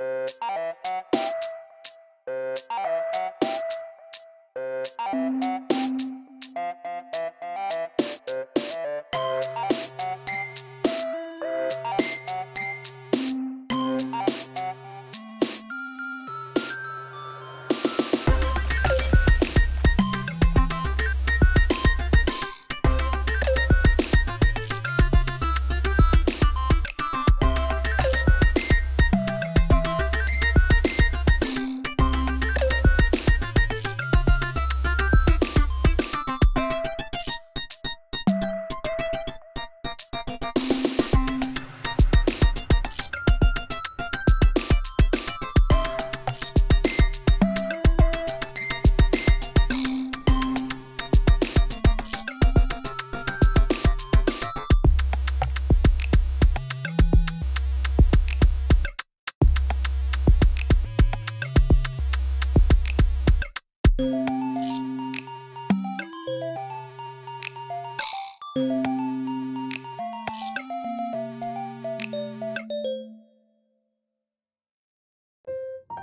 Mm-hmm.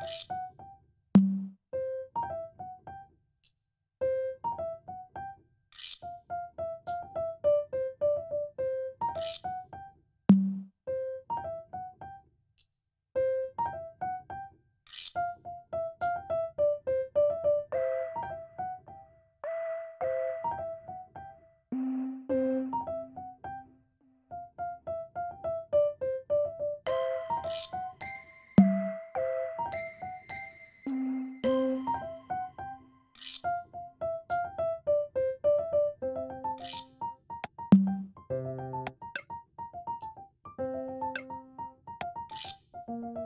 you. you